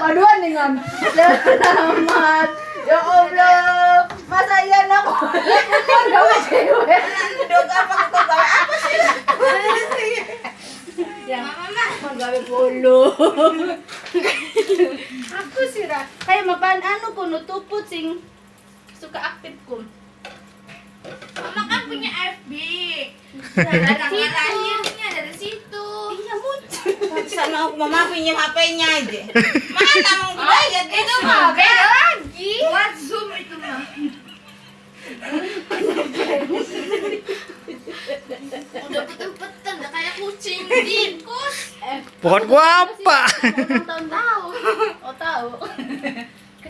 Paduan nih ngam. Selamat. Ya Allah, masa iya nak gawe cewek. Dok apa kok gawe apa sih? Yang mau gawe polo. Aku sih ra. Kayak mapan anu kuno tuput sing suka aktif kum. Mama kan punya FB. Dari Sama mama pinjam HP-nya aja. Mana mau bayar Itu mah beda lagi. Buat Zoom itu mah. Udah betul-betul udah kayak kucing tikus. Bukan gua apa? Tahun tahu. Oh tahu.